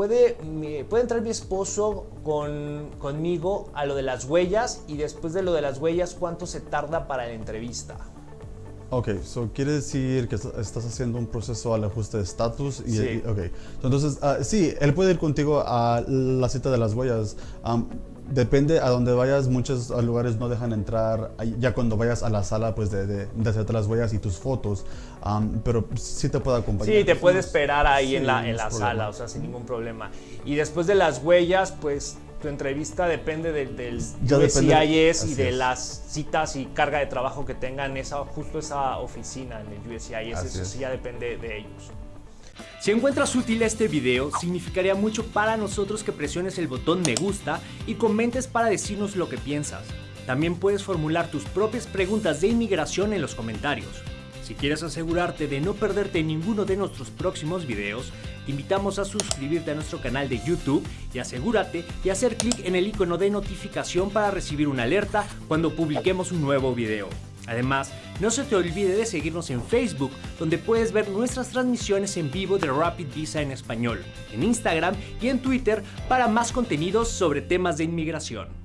puede, puede entrar mi esposo con, conmigo a lo de las huellas y después de lo de las huellas, ¿cuánto se tarda para la entrevista? Ok, so quiere decir que estás haciendo un proceso al ajuste de estatus. Y, Sí. ok, entonces, ah, sí, él puede ir contigo a la cita de las huellas. Am, depende a donde vayas, muchos lugares no dejan entrar ya cuando vayas a la sala pues de, de, de hacerte las huellas y tus fotos, Am, pero sí te puede acompañar. Sí, te puede esperar ahí sí, en la, en la problema. sala, o sea, sin ningún problema. Y después de las huellas, pues tu entrevista depende del, del Ya depende- USCIS y de es. las citas y carga de trabajo que tengan esa, justo esa oficina en el USCIS. Así Eso es. sí ya depende de ellos. Si encuentras útil este video, significaría mucho para nosotros que presiones el botón me gusta y comentes para decirnos lo que piensas. También puedes formular tus propias preguntas de inmigración en los comentarios. Si quieres asegurarte de no perderte ninguno de nuestros próximos videos, te invitamos a suscribirte a nuestro canal de YouTube y asegúrate de hacer clic en el icono de notificación para recibir una alerta cuando publiquemos un nuevo video. Además, no se te olvide de seguirnos en Facebook, donde puedes ver nuestras transmisiones en vivo de Rapid Visa en español, en Instagram y en Twitter para más contenidos sobre temas de inmigración.